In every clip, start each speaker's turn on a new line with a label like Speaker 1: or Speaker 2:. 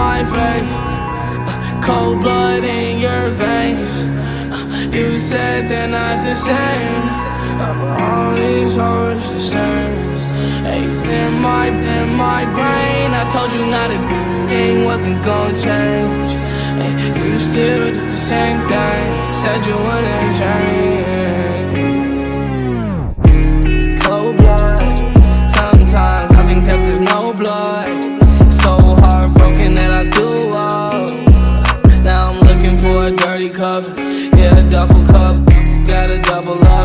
Speaker 1: my face. Cold blood in your veins. You said they're not the same. But all these hoes the same. Hey, in my, in my brain. I told you not a thing wasn't gonna change. You still did the same thing. Said you wouldn't change. Dirty cup. Yeah, a double cup. Got a double up.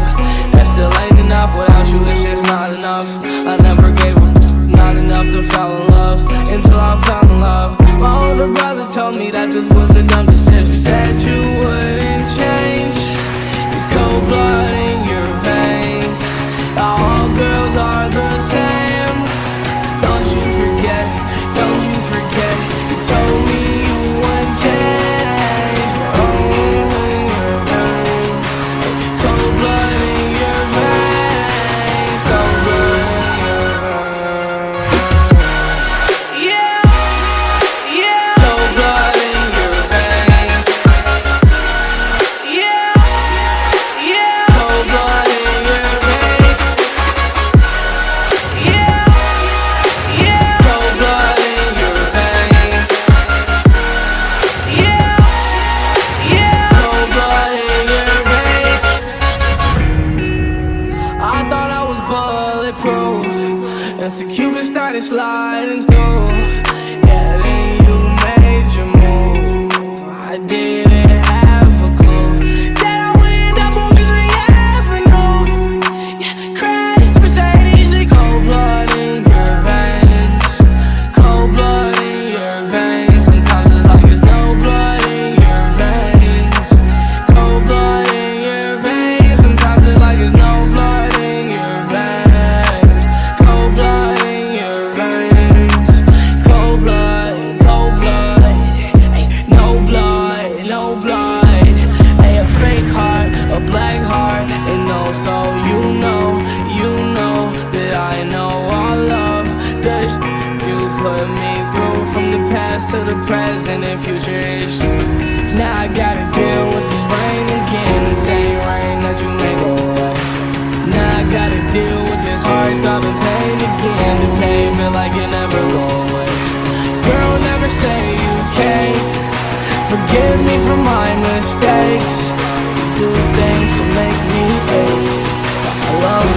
Speaker 1: That still ain't enough. Without you, it's just not enough. I never gave a not enough to fall in love until I found love. My older brother told me that this was the dumb decision. Said you wouldn't change. Your cold blood started sliding dust You put me through from the past to the present and future ish Now I gotta deal with this rain again. The same rain that you make away Now I gotta deal with this heart throbbing pain again. The pain feel like it never will away. Girl, never say you can't. Forgive me for my mistakes. Do things to make me ache. I love